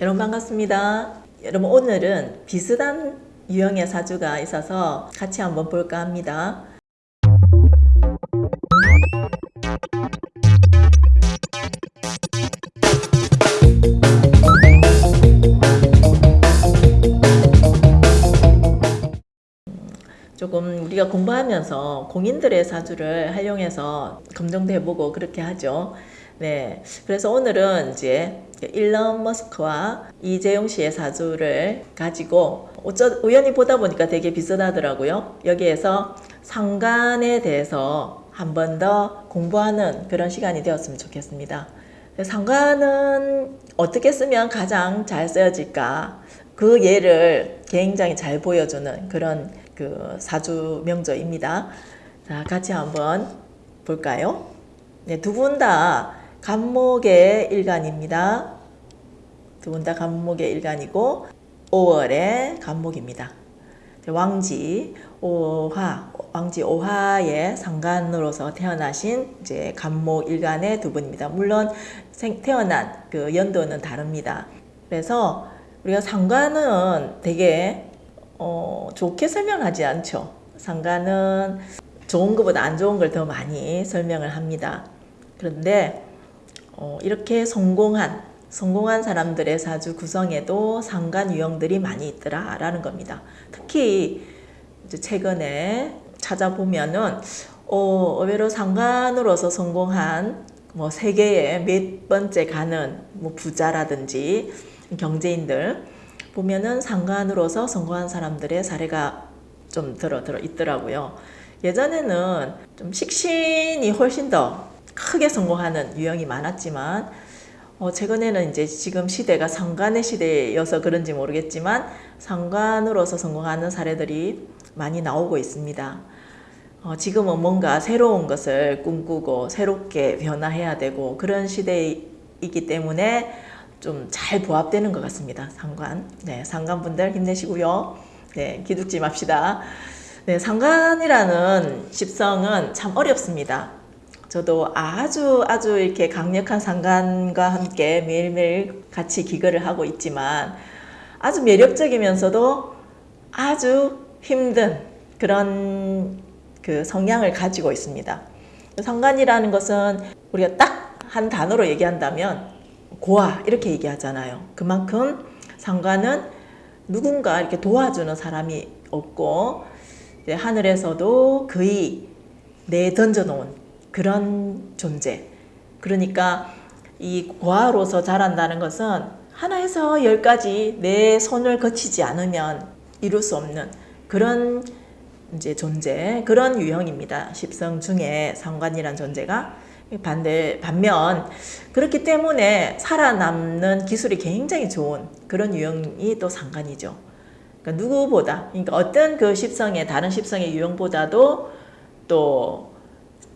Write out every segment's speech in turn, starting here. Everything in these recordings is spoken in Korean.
여러분 반갑습니다. 여러분 오늘은 비슷한 유형의 사주가 있어서 같이 한번 볼까 합니다. 조금 우리가 공부하면서 공인들의 사주를 활용해서 검정도 해보고 그렇게 하죠. 네. 그래서 오늘은 이제 일론 머스크와 이재용 씨의 사주를 가지고 어쩌, 우연히 보다 보니까 되게 비슷하더라고요. 여기에서 상관에 대해서 한 번 더 공부하는 그런 시간이 되었으면 좋겠습니다. 상관은 어떻게 쓰면 가장 잘 쓰여질까? 그 예를 굉장히 잘 보여주는 그런 그 사주 명저입니다. 자, 같이 한번 볼까요? 네, 두 분 다 간목의 일간입니다. 두 분 다 간목의 일간이고 5월의 간목입니다. 왕지 오화 왕지 오화의 상간으로서 태어나신 이제 간목 일간의 두 분입니다. 물론 생, 태어난 그 연도는 다릅니다. 그래서 우리가 상관은 되게 어, 좋게 설명하지 않죠. 상관은 좋은 것보다 안 좋은 걸 더 많이 설명을 합니다. 그런데 어, 이렇게 성공한 성공한 사람들의 사주 구성에도 상관 유형들이 많이 있더라 라는 겁니다. 특히 최근에 찾아보면은 어, 의외로 상관으로서 성공한 뭐 세계에 몇 번째 가는 뭐 부자라든지 경제인들 보면은 상관으로서 성공한 사람들의 사례가 좀 들어 들어 있더라고요. 예전에는 좀 식신이 훨씬 더 크게 성공하는 유형이 많았지만 어, 최근에는 이제 지금 시대가 상관의 시대여서 그런지 모르겠지만 상관으로서 성공하는 사례들이 많이 나오고 있습니다. 어, 지금은 뭔가 새로운 것을 꿈꾸고 새롭게 변화해야 되고 그런 시대이기 때문에 좀 잘 부합되는 것 같습니다. 상관. 네, 상관분들 힘내시고요. 네, 기죽지 맙시다. 네, 상관이라는 십성은 참 어렵습니다. 저도 아주 아주 이렇게 강력한 상관과 함께 매일매일 같이 기거를 하고 있지만 아주 매력적이면서도 아주 힘든 그런 그 성향을 가지고 있습니다. 상관이라는 것은 우리가 딱 한 단어로 얘기한다면 고아 이렇게 얘기하잖아요. 그만큼 상관은 누군가 이렇게 도와주는 사람이 없고 하늘에서도 거의 내 던져놓은 그런 존재. 그러니까 이 고아로서 자란다는 것은 하나에서 열까지 내 손을 거치지 않으면 이룰 수 없는 그런 이제 존재, 그런 유형입니다. 십성 중에 상관이란 존재가 반대 반면 그렇기 때문에 살아남는 기술이 굉장히 좋은 그런 유형이 또 상관이죠. 그러니까 누구보다 그러니까 어떤 그 십성의 다른 십성의 유형보다도 또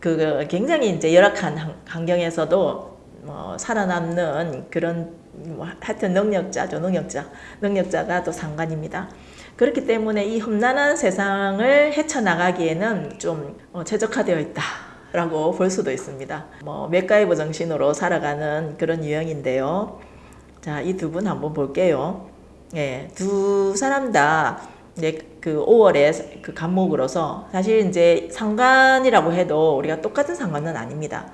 그 굉장히 이제 열악한 환경에서도 뭐 살아남는 그런 뭐 하여튼 능력자죠 능력자 능력자가 또 상관입니다. 그렇기 때문에 이 험난한 세상을 헤쳐나가기에는 좀 어, 최적화되어 있다. 라고 볼 수도 있습니다. 뭐 맥가이버 정신으로 살아가는 그런 유형인데요. 자, 이 두 분 한번 볼게요. 예, 두 사람 다 이제 그 5월에 그 간목으로서 사실 이제 상관이라고 해도 우리가 똑같은 상관은 아닙니다.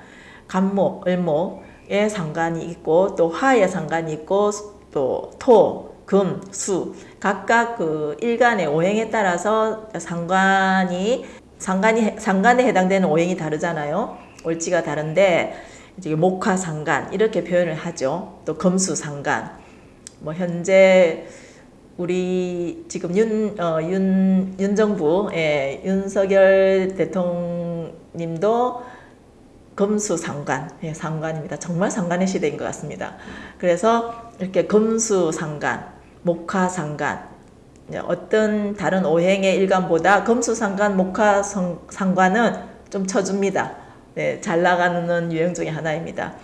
간목, 을목의 상관이 있고 또 화의 상관이 있고 또 토, 금, 수 각각 그 일간의 오행에 따라서 상관이 상관이 상관에 해당되는 오행이 다르잖아요. 올지가 다른데 이제 목화 상관 이렇게 표현을 하죠. 또 금수 상관. 뭐 현재 우리 지금 윤, 어, 윤, 윤 정부, 예, 윤석열 대통령님도 금수 상관, 예, 상관입니다. 정말 상관의 시대인 것 같습니다. 그래서 이렇게 금수 상관, 목화 상관, 어떤 다른 오행의 일간보다 금수 상관, 목화상관은 좀 쳐줍니다. 네, 잘 나가는 유형 중에 하나입니다.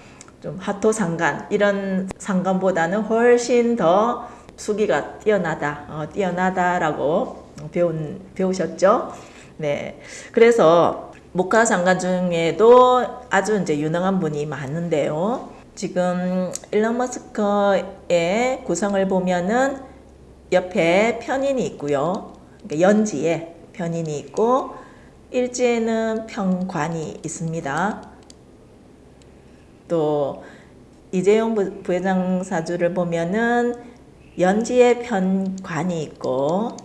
좀 하토상관 이런 상관보다는 훨씬 더 수기가 뛰어나다, 어, 뛰어나다라고 배운 배우셨죠? 네, 그래서 목화상관 중에도 아주 이제 유능한 분이 많은데요. 지금 일론 머스크의 구성을 보면은 옆에 편인이 있고요. 그러니까 연지에 편인이 있고 일지에는 평관이 있습니다. 또 이재용 부- 부회장 사주를 보면은 연지에 편관이 있고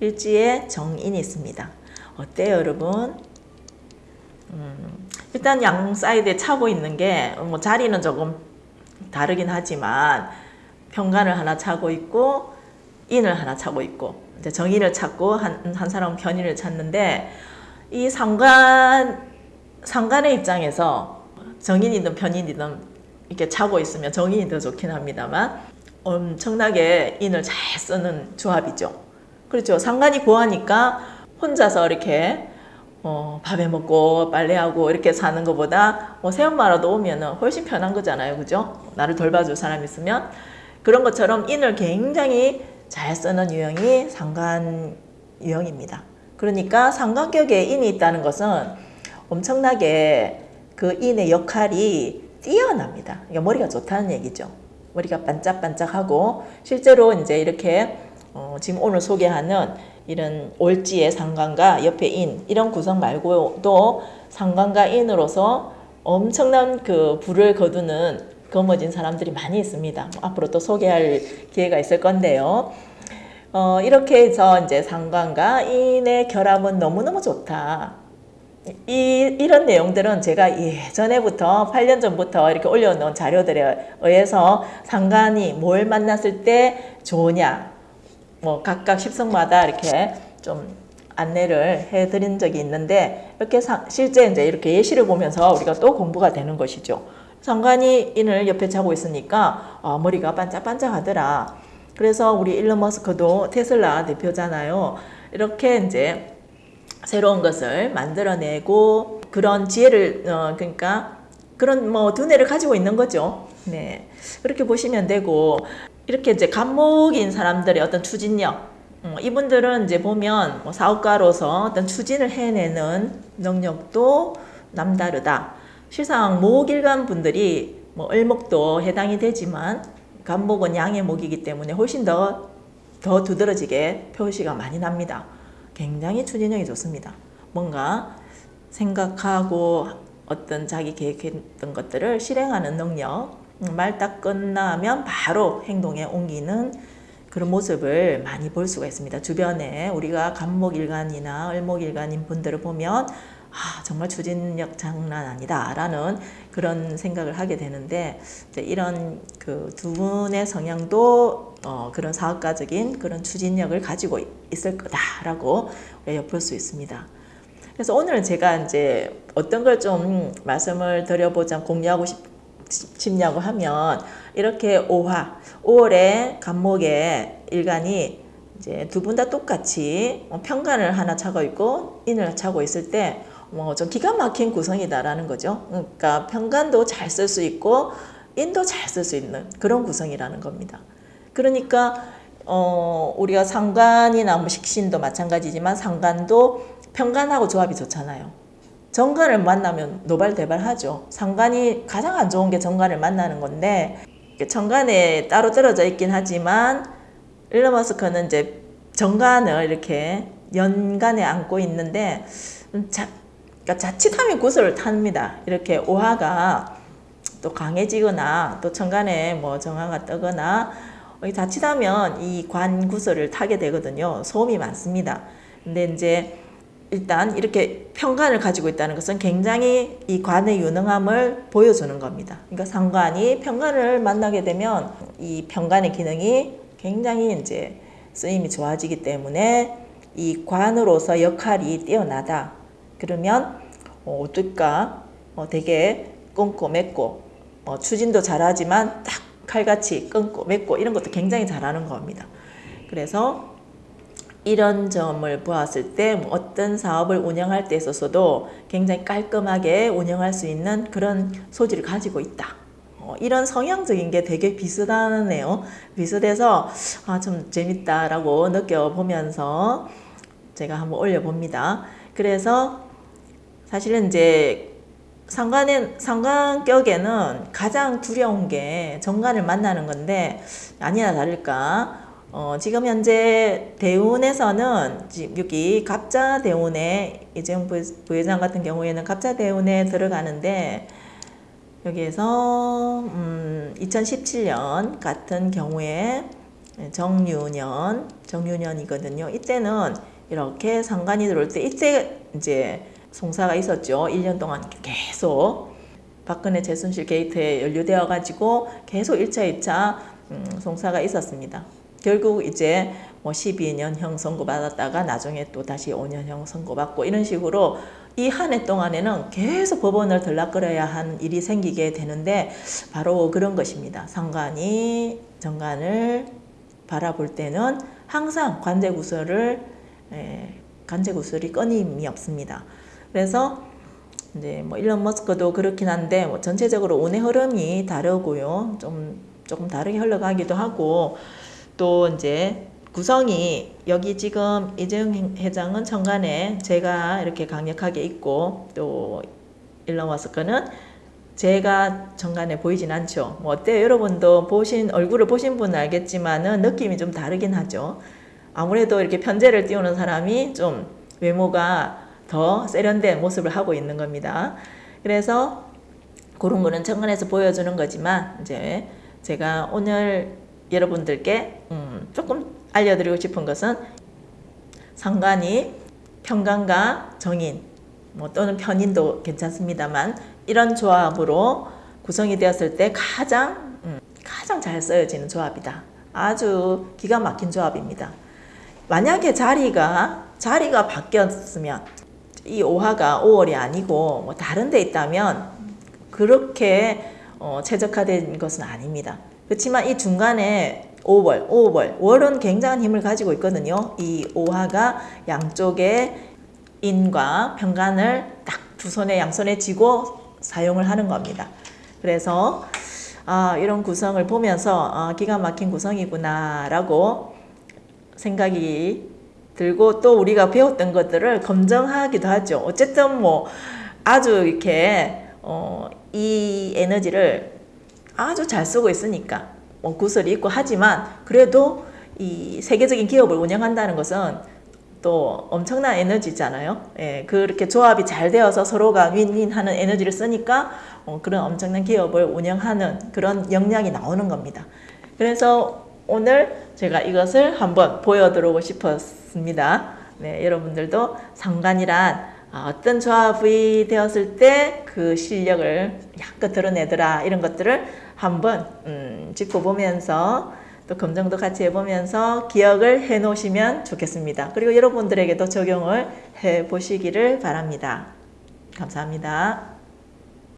일지에 정인이 있습니다. 어때요, 여러분? 음, 일단 양 사이드에 차고 있는 게 뭐 자리는 조금 다르긴 하지만 평관을 하나 차고 있고 인을 하나 차고 있고 이제 정인을 찾고 한, 한 사람은 편인을 찾는데 이 상관 상관의 입장에서 정인이든 편인이든 이렇게 차고 있으면 정인이 더 좋긴 합니다만 엄청나게 인을 잘 쓰는 조합이죠. 그렇죠. 상관이 고하니까 혼자서 이렇게 어, 밥해 먹고 빨래하고 이렇게 사는 것보다 뭐 새엄마라도 오면은 훨씬 편한 거잖아요. 그죠? 나를 돌봐줄 사람 있으면 그런 것처럼 인을 굉장히 잘 쓰는 유형이 상관 유형입니다. 그러니까 상관격에 인이 있다는 것은 엄청나게 그 인의 역할이 뛰어납니다. 그러니까 머리가 좋다는 얘기죠. 머리가 반짝반짝하고 실제로 이제 이렇게 어, 지금 오늘 소개하는 이런 올지의 상관과 옆에 인 이런 구성 말고도 상관과 인으로서 엄청난 그 불을 거두는 거머쥔 사람들이 많이 있습니다. 뭐 앞으로 또 소개할 기회가 있을 건데요. 어, 이렇게 해서 이제 상관과 인의 결합은 너무너무 좋다. 이, 이런 내용들은 제가 예전에부터 8년 전부터 이렇게 올려놓은 자료들에 의해서 상관이 뭘 만났을 때 좋으냐 뭐 각각 십성마다 이렇게 좀 안내를 해드린 적이 있는데 이렇게 사, 실제 이제 이렇게 예시를 보면서 우리가 또 공부가 되는 것이죠. 상관이 인을 옆에 차고 있으니까 아, 머리가 반짝반짝하더라. 그래서 우리 일론 머스크도 테슬라 대표잖아요. 이렇게 이제 새로운 것을 만들어내고 그런 지혜를 어, 그러니까 그런 뭐 두뇌를 가지고 있는 거죠. 네 그렇게 보시면 되고 이렇게 이제 감목인 사람들의 어떤 추진력 어, 이분들은 이제 보면 뭐 사업가로서 어떤 추진을 해내는 능력도 남다르다. 실상 목일간 분들이 뭐 을목도 해당이 되지만 간목은 양의 목이기 때문에 훨씬 더, 더 두드러지게 표시가 많이 납니다. 굉장히 추진력이 좋습니다. 뭔가 생각하고 어떤 자기 계획했던 것들을 실행하는 능력, 말 딱 끝나면 바로 행동에 옮기는 그런 모습을 많이 볼 수가 있습니다. 주변에 우리가 간목일간이나 을목일간인 분들을 보면 아, 정말 추진력 장난 아니다 라는 그런 생각을 하게 되는데 이런 그 두 분의 성향도 어, 그런 사업가적인 그런 추진력을 가지고 있을 거다라고 엿볼 수 있습니다. 그래서 오늘은 제가 이제 어떤 걸 좀 말씀을 드려보자 공유하고 싶, 싶냐고 하면 이렇게 5화 5월에 간목의 일간이 이제 두 분 다 똑같이 평간을 하나 차고 있고 인을 차고 있을 때 뭐 좀 기가 막힌 구성이다라는 거죠. 그러니까 평간도 잘 쓸 수 있고 인도 잘 쓸 수 있는 그런 구성이라는 겁니다. 그러니까 어 우리가 상관이나 뭐 식신도 마찬가지지만 상관도 평간하고 조합이 좋잖아요. 정관을 만나면 노발대발하죠. 상관이 가장 안 좋은 게 정관을 만나는 건데 정관에 따로 떨어져 있긴 하지만 일론 머스크는 이제 정관을 이렇게 연간에 안고 있는데 자, 그러니까 자칫하면 구슬을 탑니다. 이렇게 오화가 또 강해지거나 또 천간에 뭐 정화가 뜨거나 자칫하면 이 관 구슬을 타게 되거든요. 소음이 많습니다. 근데 이제 일단 이렇게 평관을 가지고 있다는 것은 굉장히 이 관의 유능함을 보여주는 겁니다. 그러니까 상관이 평관을 만나게 되면 이 평관의 기능이 굉장히 이제 쓰임이 좋아지기 때문에 이 관으로서 역할이 뛰어나다. 그러면 어, 어떨까? 어, 되게 꼼꼼했고 어, 추진도 잘하지만 딱 칼같이 맺고 이런 것도 굉장히 잘하는 겁니다. 그래서 이런 점을 보았을 때뭐 어떤 사업을 운영할 때 있어서도 굉장히 깔끔하게 운영할 수 있는 그런 소질을 가지고 있다. 어, 이런 성향적인 게 되게 비슷하네요. 비슷해서 아, 좀 재밌다라고 느껴보면서 제가 한번 올려봅니다. 그래서 사실은 이제 상관의 상관격에는 가장 두려운 게 정관을 만나는 건데 아니나 다를까 어, 지금 현재 대운에서는 지- 여기 갑자 대운에 이재용 부- 부회장 같은 경우에는 갑자 대운에 들어가는데 여기에서 음, 2017년 같은 경우에 정유년 정유년이거든요. 이때는 이렇게 상관이 들어올 때 이때 이제 송사가 있었죠. 1년 동안 계속 박근혜 최순실 게이트에 연루되어 가지고 계속 1차, 2차 음, 송사가 있었습니다. 결국 이제 뭐 12년형 선고받았다가 나중에 또 다시 5년형 선고받고 이런 식으로 이 한 해 동안에는 계속 법원을 들락거려야 한 일이 생기게 되는데 바로 그런 것입니다. 상관이 정관을 바라볼 때는 항상 관제 구설을 에, 관제 구설이 끊임이 없습니다. 그래서 이제 뭐 일론 머스크도 그렇긴 한데 뭐 전체적으로 운의 흐름이 다르고요. 좀 조금 다르게 흘러가기도 하고 또 이제 구성이 여기 지금 이재용 회장은 천간에 제가 이렇게 강력하게 있고 또 일론 머스크는 제가 정관에 보이진 않죠. 뭐 어때요? 여러분도 보신 얼굴을 보신 분은 알겠지만은 느낌이 좀 다르긴 하죠. 아무래도 이렇게 편제를 띄우는 사람이 좀 외모가 더 세련된 모습을 하고 있는 겁니다. 그래서 그런 거는 천간에서 보여주는 거지만 이제 제가 오늘 여러분들께 음, 조금 알려드리고 싶은 것은 상관이 평간과 정인 뭐 또는 편인도 괜찮습니다만 이런 조합으로 구성이 되었을 때 가장 음, 가장 잘 쓰여지는 조합이다. 아주 기가 막힌 조합입니다. 만약에 자리가 자리가 바뀌었으면 이 오화가 5월이 아니고 뭐 다른 데 있다면 그렇게 어, 최적화된 것은 아닙니다. 그렇지만 이 중간에 5월, 5월, 월은 굉장한 힘을 가지고 있거든요. 이 오화가 양쪽에 인과 평간을 딱 두 손에 양손에 쥐고 사용을 하는 겁니다. 그래서 아, 이런 구성을 보면서 아, 기가 막힌 구성이구나 라고 생각이 들고 또 우리가 배웠던 것들을 검증하기도 하죠. 어쨌든 뭐 아주 이렇게 어, 이 에너지를 아주 잘 쓰고 있으니까 뭐 구설이 있고 하지만 그래도 이 세계적인 기업을 운영한다는 것은 또 엄청난 에너지잖아요. 예, 그렇게 조합이 잘 되어서 서로가 윈윈하는 에너지를 쓰니까 어, 그런 엄청난 기업을 운영하는 그런 역량이 나오는 겁니다. 그래서 오늘 제가 이것을 한번 보여드리고 싶었습니다. 네, 여러분들도 상관이란 아, 어떤 조합이 되었을 때 그 실력을 약간 드러내더라 이런 것들을 한번 음, 짚어보면서 또 검증도 같이 해보면서 기억을 해 놓으시면 좋겠습니다. 그리고 여러분들에게도 적용을 해 보시기를 바랍니다. 감사합니다.